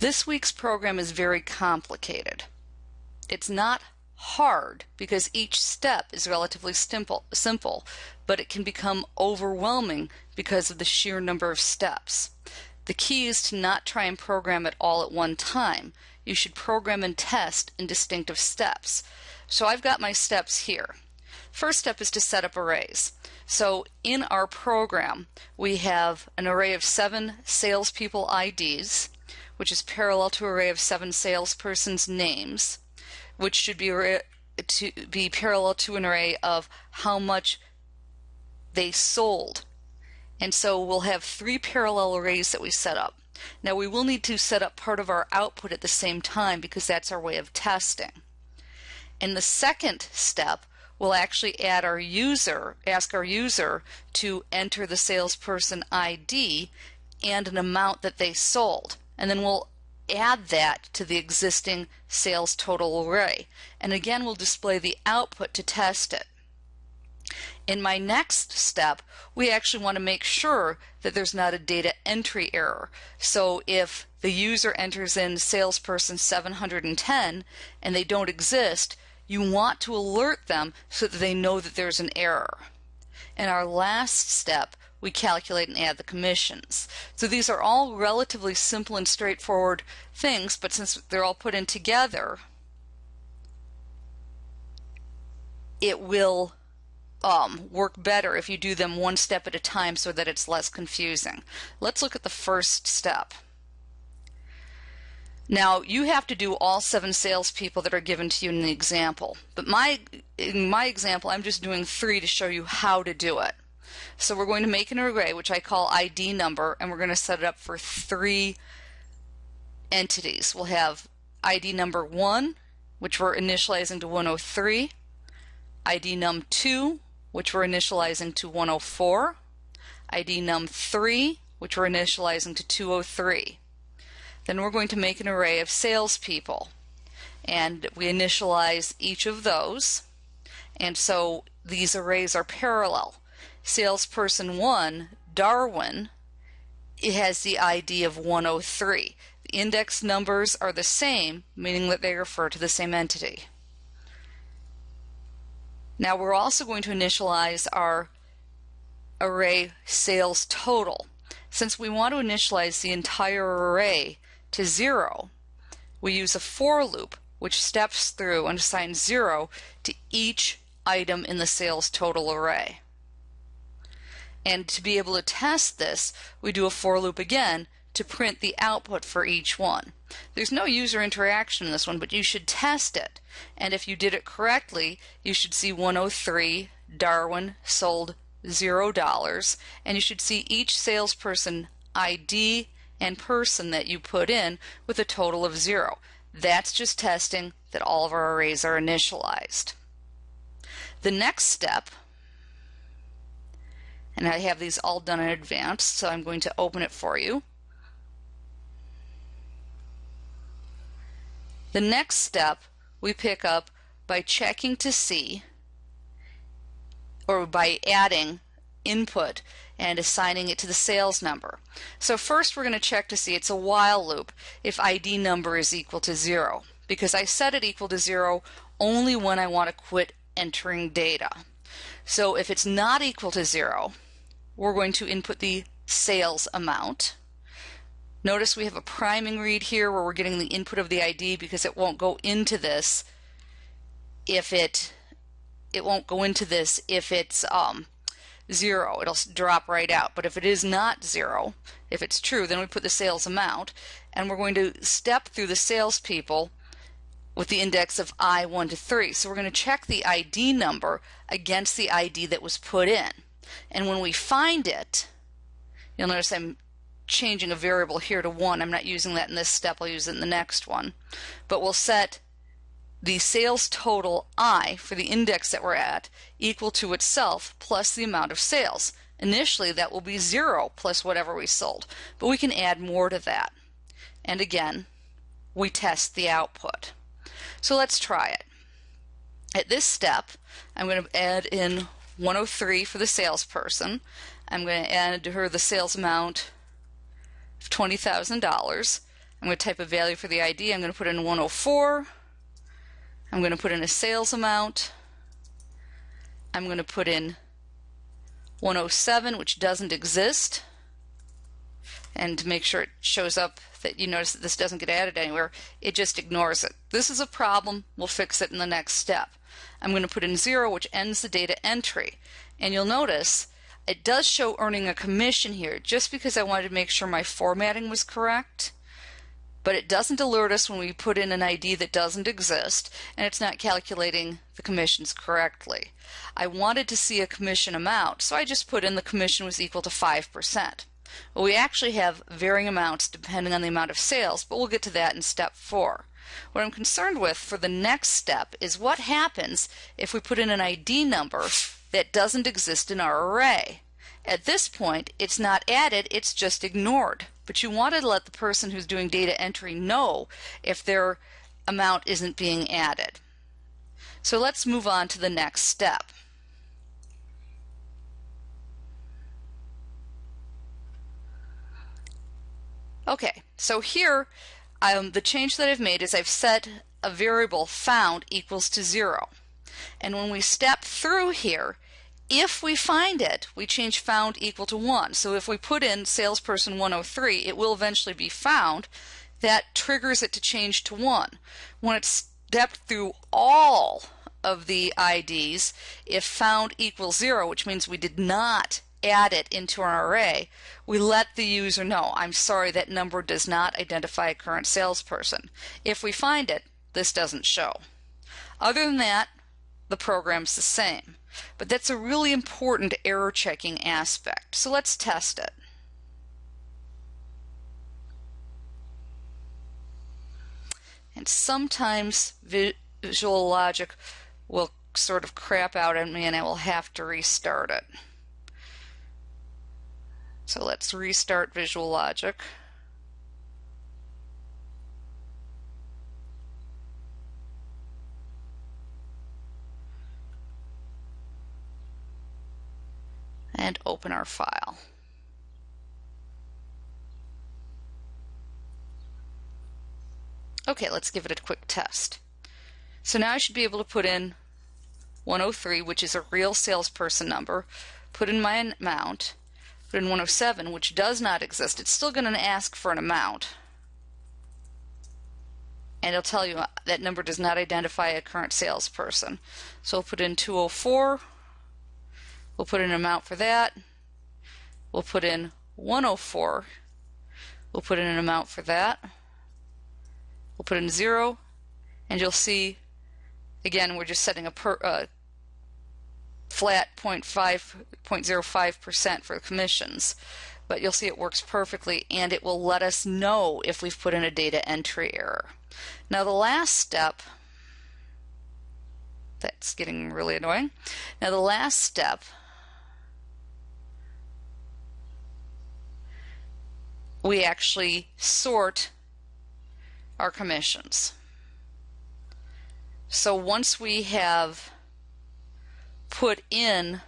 This week's program is very complicated. It's not hard because each step is relatively simple, simple, but it can become overwhelming because of the sheer number of steps. The key is to not try and program it all at one time. You should program and test in distinctive steps. So I've got my steps here. First step is to set up arrays. So in our program, we have an array of seven salespeople IDs, which is parallel to an array of seven salespersons' names which should be to be parallel to an array of how much they sold. And so we'll have three parallel arrays that we set up. Now we will need to set up part of our output at the same time because that's our way of testing. In the second step, we'll actually add our user, ask our user to enter the salesperson ID and an amount that they sold. And then we'll add that to the existing sales total array. And again, we'll display the output to test it. In my next step, we actually want to make sure that there's not a data entry error. So if the user enters in salesperson 710 and they don't exist, you want to alert them so that they know that there's an error. In our last step, we calculate and add the commissions. So these are all relatively simple and straightforward things, but since they're all put in together, it will um, work better if you do them one step at a time so that it's less confusing. Let's look at the first step. Now you have to do all seven salespeople that are given to you in the example, but my in my example I'm just doing three to show you how to do it. So we're going to make an array, which I call ID number, and we're going to set it up for three entities. We'll have ID number 1, which we're initializing to 103, ID num 2, which we're initializing to 104, ID num 3, which we're initializing to 203. Then we're going to make an array of salespeople, and we initialize each of those, and so these arrays are parallel salesperson 1, Darwin, it has the ID of 103. The index numbers are the same, meaning that they refer to the same entity. Now we're also going to initialize our array sales total. Since we want to initialize the entire array to zero, we use a for loop which steps through and assigns zero to each item in the sales total array. And to be able to test this, we do a for loop again to print the output for each one. There's no user interaction in this one, but you should test it. And if you did it correctly, you should see 103 Darwin sold $0, and you should see each salesperson ID and person that you put in with a total of 0. That's just testing that all of our arrays are initialized. The next step and I have these all done in advance so I'm going to open it for you. The next step we pick up by checking to see or by adding input and assigning it to the sales number. So first we're going to check to see it's a while loop if ID number is equal to zero because I set it equal to zero only when I want to quit entering data. So if it's not equal to zero, we're going to input the sales amount. Notice we have a priming read here where we're getting the input of the ID because it won't go into this if it it won't go into this if it's um, zero. It'll drop right out. But if it is not zero, if it's true, then we put the sales amount and we're going to step through the salespeople with the index of I1 to 3. So we're going to check the ID number against the ID that was put in. And when we find it, you'll notice I'm changing a variable here to 1. I'm not using that in this step. I'll use it in the next one. But we'll set the sales total I for the index that we're at equal to itself plus the amount of sales. Initially that will be 0 plus whatever we sold, but we can add more to that. And again, we test the output. So let's try it. At this step, I'm going to add in 103 for the salesperson. I'm going to add to her the sales amount of $20,000. I'm going to type a value for the ID. I'm going to put in 104. I'm going to put in a sales amount. I'm going to put in 107, which doesn't exist. And make sure it shows up that you notice that this doesn't get added anywhere, it just ignores it. This is a problem. We'll fix it in the next step. I'm going to put in 0, which ends the data entry. And you'll notice it does show earning a commission here just because I wanted to make sure my formatting was correct but it doesn't alert us when we put in an ID that doesn't exist and it's not calculating the commissions correctly. I wanted to see a commission amount, so I just put in the commission was equal to 5%. Well, we actually have varying amounts depending on the amount of sales, but we'll get to that in step four. What I'm concerned with for the next step is what happens if we put in an ID number that doesn't exist in our array. At this point, it's not added, it's just ignored. But you want to let the person who's doing data entry know if their amount isn't being added. So let's move on to the next step. Okay, so here um, the change that I've made is I've set a variable found equals to zero. And when we step through here, if we find it, we change found equal to 1. So if we put in salesperson 103, it will eventually be found. That triggers it to change to 1. When it's stepped through all of the IDs, if found equals 0, which means we did not add it into our array, we let the user know, I'm sorry, that number does not identify a current salesperson. If we find it, this doesn't show. Other than that, the program's the same. But that's a really important error checking aspect. So let's test it. And sometimes Visual Logic will sort of crap out on me and I will have to restart it. So let's restart Visual Logic. and open our file. Okay, let's give it a quick test. So now I should be able to put in 103, which is a real salesperson number, put in my amount, put in 107, which does not exist. It's still going to ask for an amount. And it'll tell you that number does not identify a current salesperson. So we'll put in 204, We'll put in an amount for that. We'll put in 104. We'll put in an amount for that. We'll put in 0. And you'll see, again, we're just setting a per, uh, flat 0.05% for commissions. But you'll see it works perfectly and it will let us know if we've put in a data entry error. Now the last step that's getting really annoying. Now the last step we actually sort our commissions. So once we have put in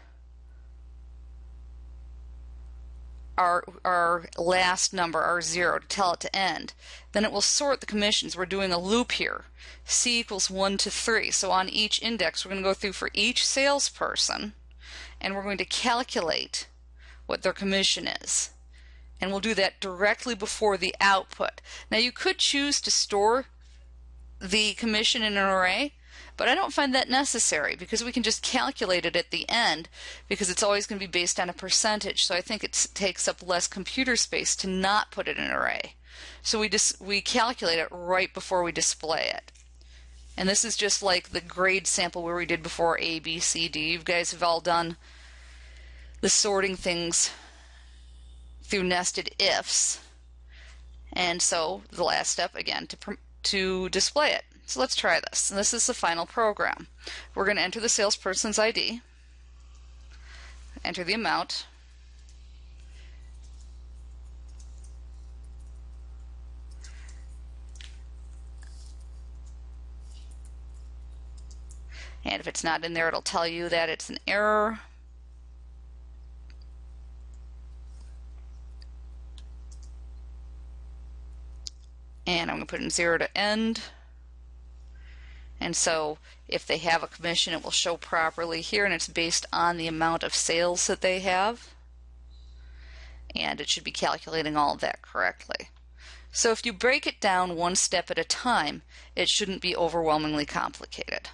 our, our last number, our zero, to tell it to end, then it will sort the commissions. We're doing a loop here. C equals 1 to 3. So on each index, we're going to go through for each salesperson, and we're going to calculate what their commission is and we'll do that directly before the output. Now you could choose to store the commission in an array, but I don't find that necessary because we can just calculate it at the end because it's always going to be based on a percentage. So I think it takes up less computer space to not put it in an array. So we just we calculate it right before we display it. And this is just like the grade sample where we did before A, B, C, D. You guys have all done the sorting things through nested ifs. And so the last step again to, to display it. So let's try this. And this is the final program. We're going to enter the salesperson's ID, enter the amount, and if it's not in there it'll tell you that it's an error and I'm going to put in zero to end. And so if they have a commission, it will show properly here, and it's based on the amount of sales that they have. And it should be calculating all of that correctly. So if you break it down one step at a time, it shouldn't be overwhelmingly complicated.